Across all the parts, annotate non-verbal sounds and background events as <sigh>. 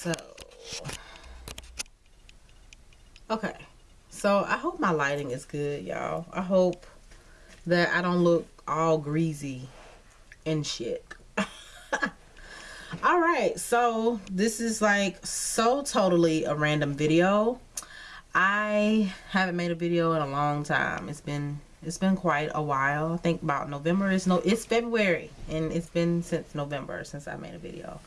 so okay. So i hope my lighting is good y'all. I hope that i don't look all greasy and shit. <laughs> All right. So this is like so totally a random video. I haven't made a video in a long time. It's been it's been quite a while. I think about november is no it's february and it's been since november since i made a video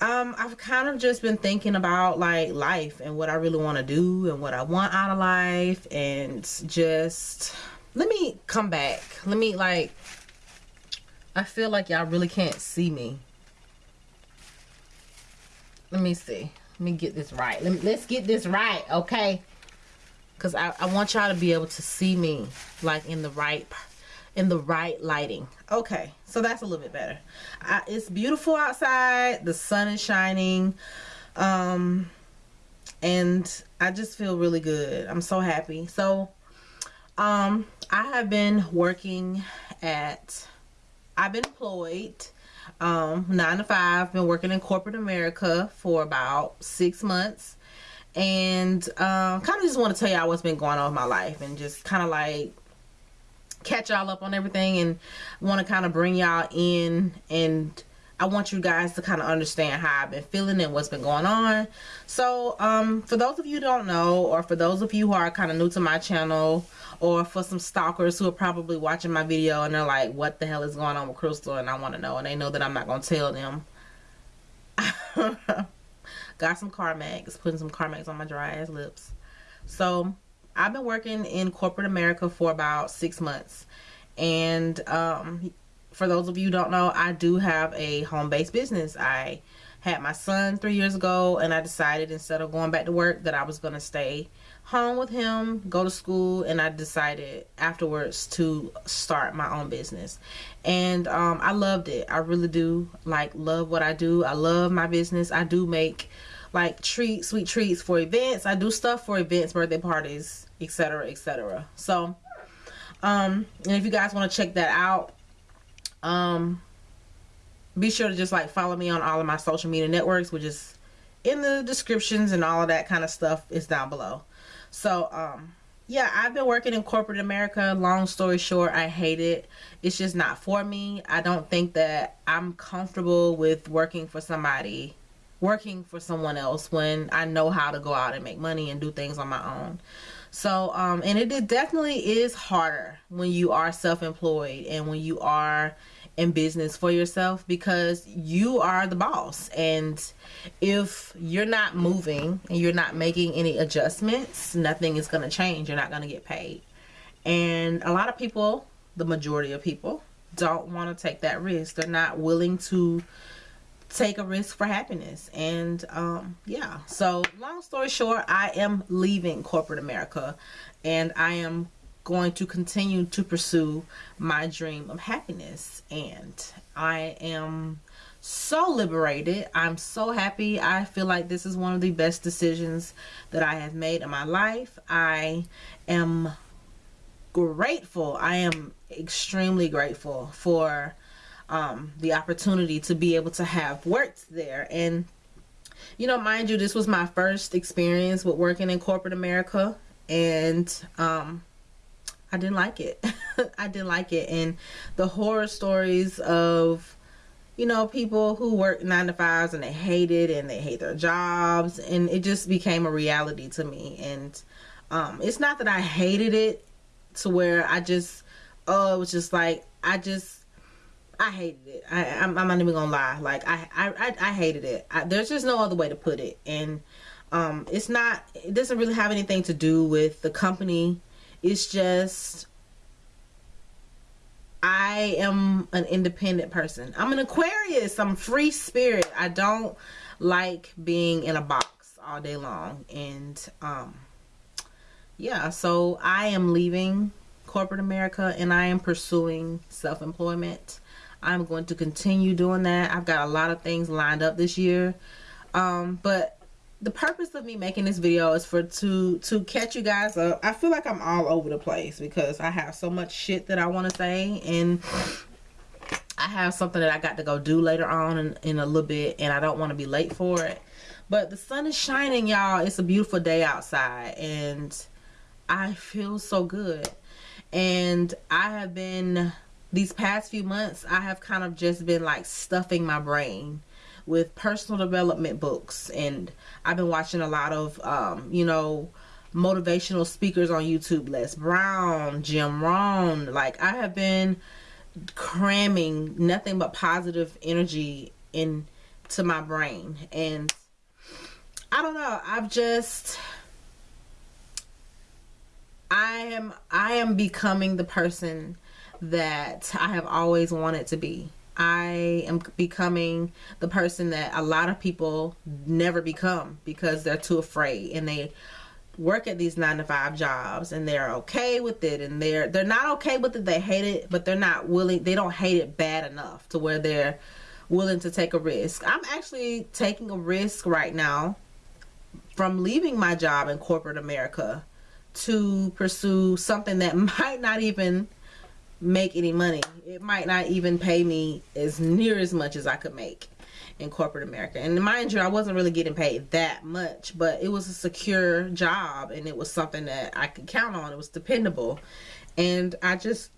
um i've kind of just been thinking about like life and what i really want to do and what i want out of life and just let me come back. Let me like i feel like y'all really can't see me. Let me see. Let me get this right. Let me, let's get this right okay? Because I, I want y'all to be able to see me like in the right in the right lighting. Okay so that's a little bit better. I, it's beautiful outside the sun is shining um and I just feel really good. I'm so happy. So um I have been working at I've been employed um nine to five been working in corporate America for about six months. And um kind of just want to tell y'all what's been going on with my life and just kind of like catch y'all up on everything and want to kind of bring y'all in and I want you guys to kind of understand how I've been feeling and what's been going on. So, um, for those of you don't know, or for those of you who are kind of new to my channel, or for some stalkers who are probably watching my video and they're like, what the hell is going on with Crystal? And I want to know, and they know that I'm not going to tell them. <laughs> Got some Carmex, putting some Carmex on my dry ass lips. So, I've been working in corporate America for about six months. And um, for those of you don't know, I do have a home-based business. I had my son three years ago and I decided instead of going back to work that I was going to stay home with him, go to school, and I decided afterwards to start my own business. And um, I loved it. I really do like love what I do. I love my business. I do make like treats, sweet treats for events. I do stuff for events, birthday parties, etc etc so um and if you guys want to check that out um be sure to just like follow me on all of my social media networks which is in the descriptions and all of that kind of stuff is down below. So um yeah i've been working in corporate america. Long story short i hate it. It's just not for me. I don't think that i'm comfortable with working for somebody working for someone else when i know how to go out and make money and do things on my own so um and it, it definitely is harder when you are self-employed and when you are in business for yourself because you are the boss. And if you're not moving and you're not making any adjustments nothing is going to change. You're not going to get paid. And a lot of people the majority of people don't want to take that risk. They're not willing to take a risk for happiness. And um yeah. So long story short i am leaving corporate america and i am going to continue to pursue my dream of happiness. And i am so liberated. I'm so happy. I feel like this is one of the best decisions that i have made in my life. I am grateful. I am extremely grateful for um, the opportunity to be able to have worked there. And, you know, mind you, this was my first experience with working in corporate America. And um, I didn't like it. <laughs> I didn't like it. And the horror stories of, you know, people who work nine to fives and they hate it and they hate their jobs. And it just became a reality to me. And um, it's not that I hated it to where I just, oh, it was just like, I just, I hated it. I, am not even gonna lie. Like I, I, I hated it. I, there's just no other way to put it. And um, it's not. It doesn't really have anything to do with the company. It's just I am an independent person. I'm an Aquarius. I'm free spirit. I don't like being in a box all day long. And um, yeah, so I am leaving corporate America and I am pursuing self-employment. I'm going to continue doing that. I've got a lot of things lined up this year. Um, but the purpose of me making this video is for to to catch you guys up. I feel like I'm all over the place because I have so much shit that I want to say and I have something that I got to go do later on in, in a little bit and I don't want to be late for it. But the sun is shining, y'all. It's a beautiful day outside and I feel so good. And I have been, these past few months, I have kind of just been like stuffing my brain with personal development books. And I've been watching a lot of, um, you know, motivational speakers on YouTube. Les Brown, Jim Rohn. Like, I have been cramming nothing but positive energy into my brain. And I don't know. I've just I am I am becoming the person that I have always wanted to be. I am becoming the person that a lot of people never become because they're too afraid and they work at these 9 to 5 jobs and they're okay with it and they're they're not okay with it they hate it but they're not willing they don't hate it bad enough to where they're willing to take a risk. I'm actually taking a risk right now from leaving my job in corporate America to pursue something that <laughs> might not even make any money. It might not even pay me as near as much as I could make in corporate America. And mind you, I wasn't really getting paid that much, but it was a secure job and it was something that I could count on. It was dependable. And I just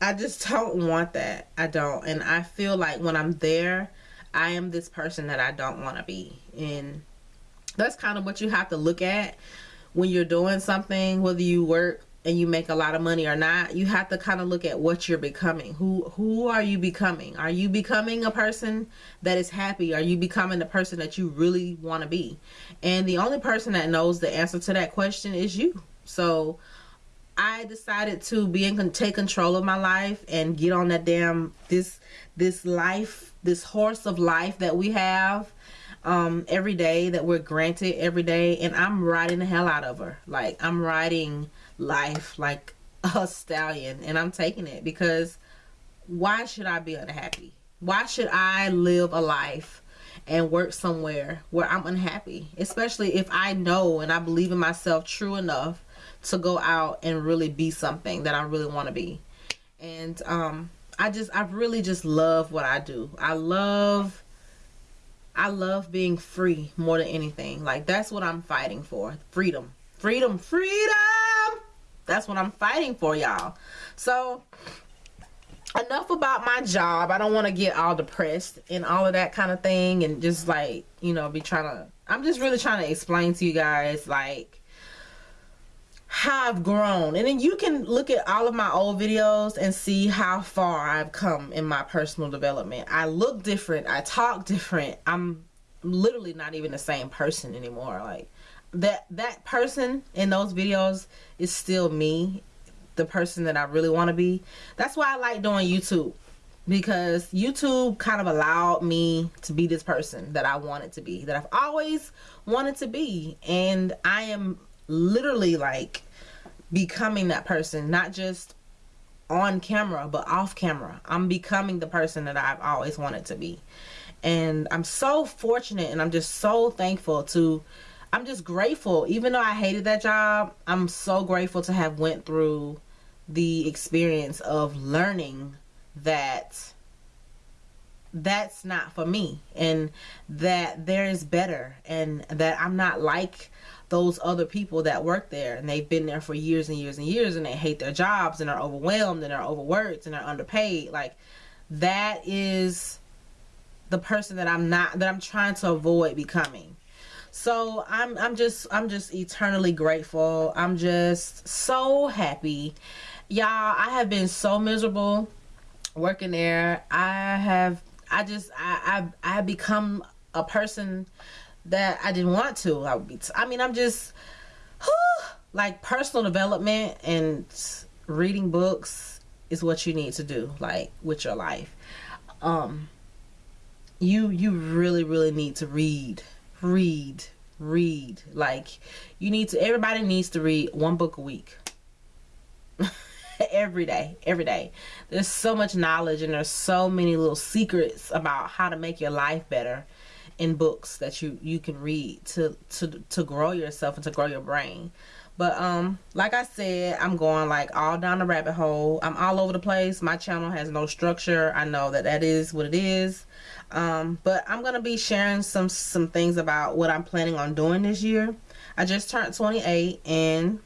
I just don't want that. I don't. And I feel like when I'm there, I am this person that I don't want to be. And that's kind of what you have to look at when you're doing something, whether you work and you make a lot of money or not, you have to kind of look at what you're becoming. Who who are you becoming? Are you becoming a person that is happy? Are you becoming the person that you really want to be? And the only person that knows the answer to that question is you. So I decided to be in take control of my life and get on that damn this this life, this horse of life that we have um, every day that we're granted every day, and I'm riding the hell out of her. Like I'm riding life like a stallion, and I'm taking it because why should I be unhappy? Why should I live a life and work somewhere where I'm unhappy? Especially if I know and I believe in myself true enough to go out and really be something that I really want to be. And um, I just, I really just love what I do. I love I love being free more than anything. Like that's what I'm fighting for. Freedom. Freedom. Freedom. That's what I'm fighting for, y'all. So enough about my job. I don't want to get all depressed and all of that kind of thing and just like, you know, be trying to I'm just really trying to explain to you guys like how I've grown. And then you can look at all of my old videos and see how far I've come in my personal development. I look different. I talk different. I'm literally not even the same person anymore. Like that that person in those videos is still me, the person that I really want to be. That's why I like doing YouTube because YouTube kind of allowed me to be this person that I wanted to be, that I've always wanted to be. And I am literally like becoming that person, not just on camera, but off camera. I'm becoming the person that I've always wanted to be. And I'm so fortunate and I'm just so thankful to I'm just grateful. Even though I hated that job, I'm so grateful to have went through the experience of learning that that's not for me and that there is better and that I'm not like those other people that work there. And they've been there for years and years and years and they hate their jobs and are overwhelmed and are overworked and are underpaid. Like that is the person that I'm not that I'm trying to avoid becoming so I'm I'm just I'm just eternally grateful I'm just so happy y'all I have been so miserable working there I have I just I I I become a person that I didn't want to. I would be. T- I mean, I'm just whew, like personal development and reading books is what you need to do, like with your life. Um, you you really really need to read, read, read. Like you need to. Everybody needs to read one book a week. <laughs> every day every day there's so much knowledge and there's so many little secrets about how to make your life better in books that you you can read to to to grow yourself and to grow your brain But um, like I said, I'm going like all down the rabbit hole. I'm all over the place. My channel has no structure. I know that that is what it is. Um, but I'm gonna be sharing some some things about what I'm planning on doing this year. I just turned 28 and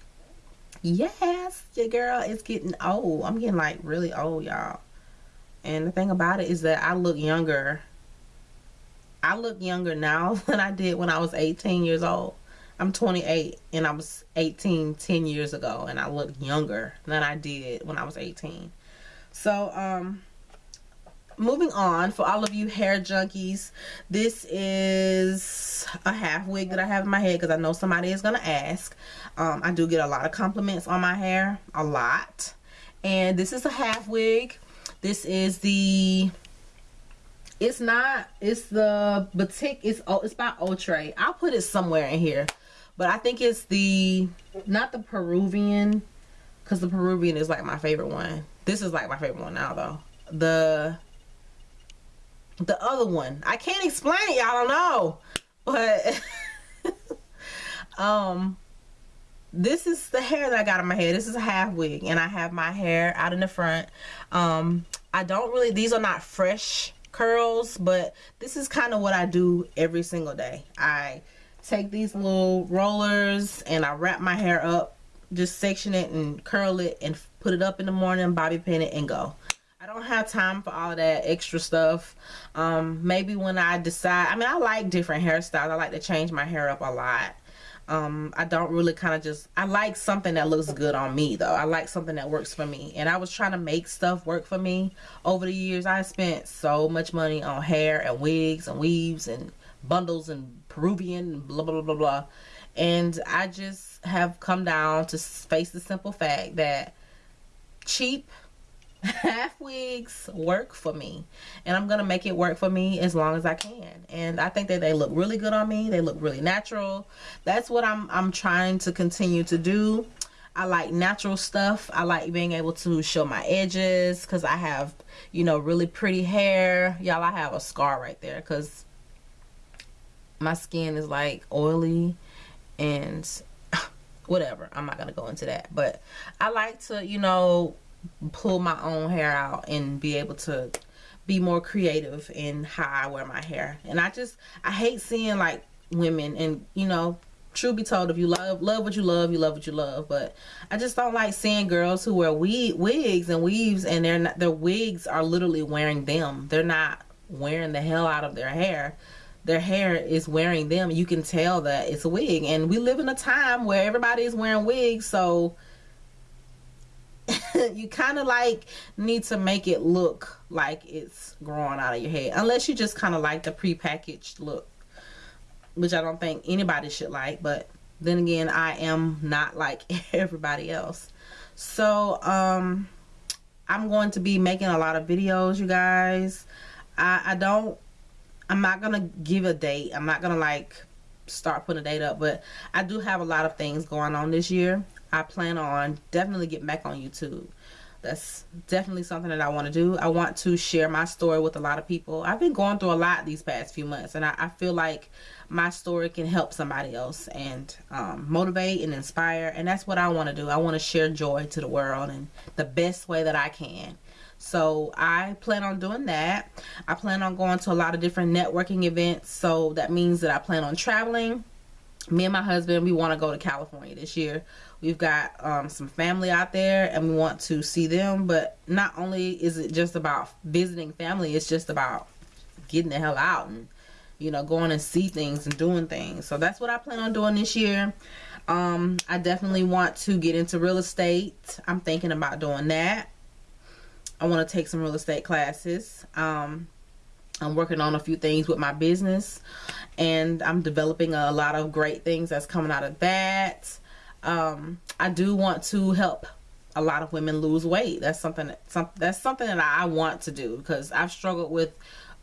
yes, your girl is getting old. I'm getting like really old, y'all. And the thing about it is that I look younger. I look younger now <laughs> than I did when I was 18 years old. I'm 28 and I was 18 10 years ago and I look younger than I did when I was 18. So, um, moving on for all of you hair junkies this is a half wig that i have in my head because i know somebody is going to ask. Um, i do get a lot of compliments on my hair a lot. And this is a half wig. This is the it's not it's the batik it's oh it's by Outre i'll put it somewhere in here but i think it's the not the peruvian because the peruvian is like my favorite one this is like my favorite one now though the the other one. I can't explain it. Y'all don't know. But <laughs> um this is the hair that I got in my head. This is a half wig and I have my hair out in the front. Um I don't really these are not fresh curls, but this is kind of what I do every single day. I take these little rollers and I wrap my hair up, just section it and curl it and put it up in the morning, bobby pin it and go. I don't have time for all that extra stuff. Um, maybe when I decide, I mean, I like different hairstyles. I like to change my hair up a lot. Um, I don't really kind of just, I like something that looks good on me though. I like something that works for me. And I was trying to make stuff work for me over the years. I spent so much money on hair and wigs and weaves and bundles and Peruvian blah, blah, blah, blah. And I just have come down to face the simple fact that cheap <laughs> half wigs work for me and I'm gonna make it work for me as long as I can and I think that they look really good on me. They look really natural. That's what I'm I'm trying to continue to do. I like natural stuff. I like being able to show my edges because I have you know really pretty hair. Y'all I have a scar right there because my skin is like oily and <laughs> whatever. I'm not gonna go into that. But I like to you know pull my own hair out and be able to be more creative in how I wear my hair. And I just I hate seeing like women and you know true be told if you love love what you love you love what you love. But i just don't like seeing girls who wear we wigs and weaves and they're not their wigs are literally wearing them. They're not wearing the hell out of their hair. Their hair is wearing them. You can tell that it's a wig. And we live in a time where everybody is wearing wigs. So <laughs> you kind of like need to make it look like it's growing out of your head unless you just kind of like the pre-packaged look which I don't think anybody should like but then again I am not <laughs> like everybody else. So um I'm going to be making a lot of videos you guys. I, I don't I'm not gonna give a date. I'm not gonna like start putting a date up but I do have a lot of things going on this year I plan on definitely getting back on YouTube. That's definitely something that I want to do. I want to share my story with a lot of people. I've been going through a lot these past few months, and I, I feel like my story can help somebody else and um, motivate and inspire. And that's what I want to do. I want to share joy to the world in the best way that I can. So I plan on doing that. I plan on going to a lot of different networking events. So that means that I plan on traveling me and my husband we want to go to california this year. We've got um, some family out there and we want to see them but not only is it just about visiting family it's just about getting the hell out and you know going and see things and doing things. So that's what i plan on doing this year. Um, i definitely want to get into real estate. I'm thinking about doing that. I want to take some real estate classes. Um, I'm working on a few things with my business and I'm developing a lot of great things that's coming out of that. Um, I do want to help a lot of women lose weight. That's something that, some, that's something that I want to do because I've struggled with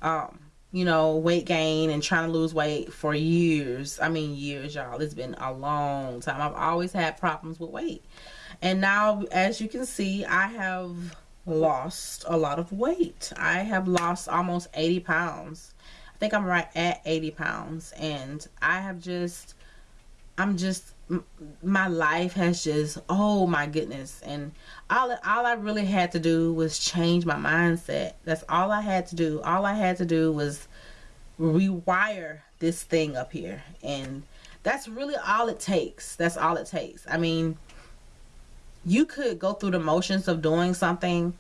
um, you know, weight gain and trying to lose weight for years. I mean, years, y'all. It's been a long time. I've always had problems with weight. And now, as you can see, I have lost a lot of weight. I have lost almost 80 pounds. I think I'm right at 80 pounds. And I have just I'm just my life has just oh my goodness and all all I really had to do was change my mindset. That's all I had to do. All I had to do was rewire this thing up here and that's really all it takes. That's all it takes. I mean, you could go through the motions of doing something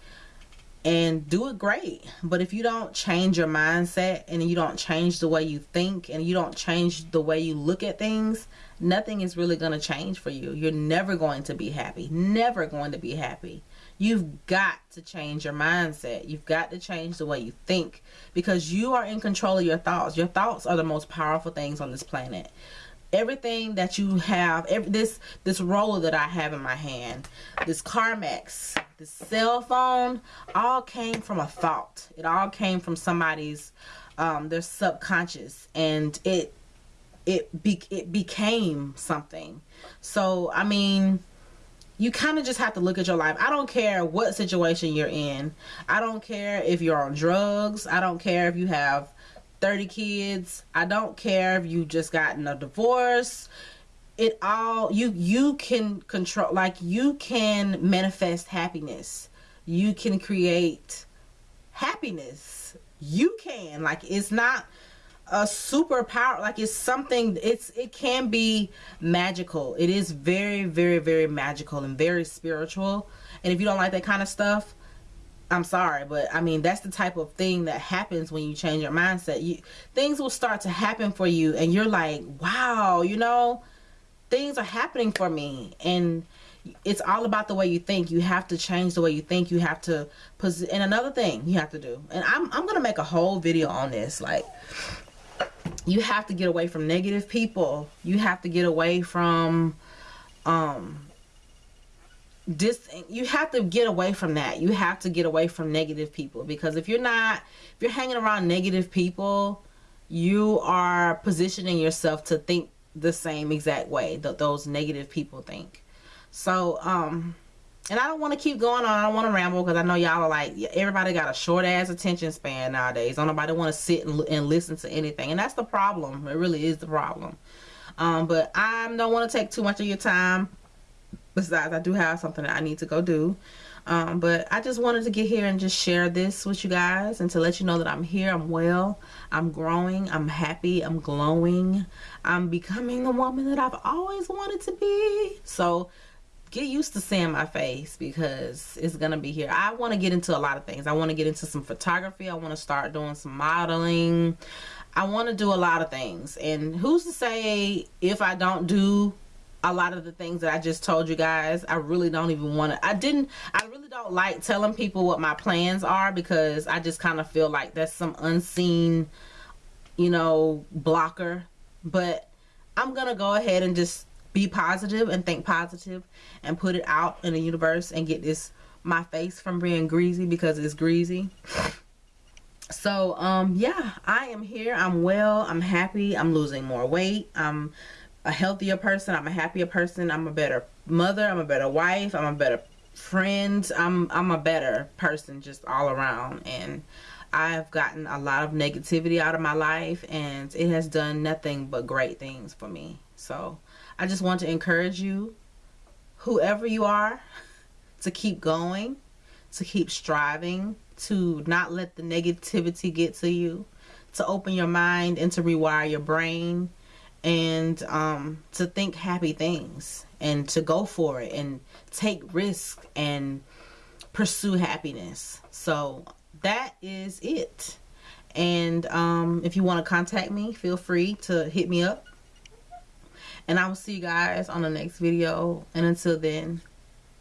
and do it great. But if you don't change your mindset and you don't change the way you think and you don't change the way you look at things, nothing is really going to change for you. You're never going to be happy. Never going to be happy. You've got to change your mindset. You've got to change the way you think because you are in control of your thoughts. Your thoughts are the most powerful things on this planet everything that you have every, this this roller that I have in my hand this Carmex this cell phone all came from a thought it all came from somebody's um, their subconscious and it it be, it became something so I mean you kind of just have to look at your life. I don't care what situation you're in. I don't care if you're on drugs. I don't care if you have 30 kids. I don't care if you just gotten a divorce. It all you you can control like you can manifest happiness. You can create happiness. You can like it's not a superpower like it's something it's it can be magical. It is very very very magical and very spiritual. And if you don't like that kind of stuff, I'm sorry, but I mean that's the type of thing that happens when you change your mindset. You things will start to happen for you and you're like, "Wow, you know, things are happening for me." And it's all about the way you think. You have to change the way you think. You have to and another thing you have to do. And I'm I'm going to make a whole video on this like you have to get away from negative people. You have to get away from um dis you have to get away from that you have to get away from negative people because if you're not if you're hanging around negative people you are positioning yourself to think the same exact way that those negative people think so um and I don't want to keep going on. I don't want to ramble because I know y'all are like, everybody got a short ass attention span nowadays. Don't nobody want to sit and, and listen to anything. And that's the problem. It really is the problem. Um, but I don't want to take too much of your time besides I do have something that I need to go do. Um, but I just wanted to get here and just share this with you guys and to let you know that I'm here I'm well I'm growing I'm happy I'm glowing I'm becoming the woman that I've always wanted to be. So get used to seeing my face because it's gonna be here. I want to get into a lot of things. I want to get into some photography. I want to start doing some modeling. I want to do a lot of things. And who's to say if I don't do a lot of the things that I just told you guys. I really don't even want to. I didn't. I really don't like telling people what my plans are because I just kind of feel like that's some unseen, you know, blocker. But I'm going to go ahead and just be positive and think positive and put it out in the universe and get this my face from being greasy because it's greasy so um yeah i am here i'm well i'm happy i'm losing more weight i'm a healthier person. I'm a happier person. I'm a better mother. I'm a better wife. I'm a better friend. I'm I'm a better person just all around. And I've gotten a lot of negativity out of my life and it has done nothing but great things for me. So I just want to encourage you, whoever you are, <laughs> to keep going, to keep striving, to not let the negativity get to you, to open your mind and to rewire your brain and um, to think happy things and to go for it and take risk and pursue happiness. So that is it. And um, if you want to contact me, feel free to hit me up. And I will see you guys on the next video. And until then,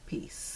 peace.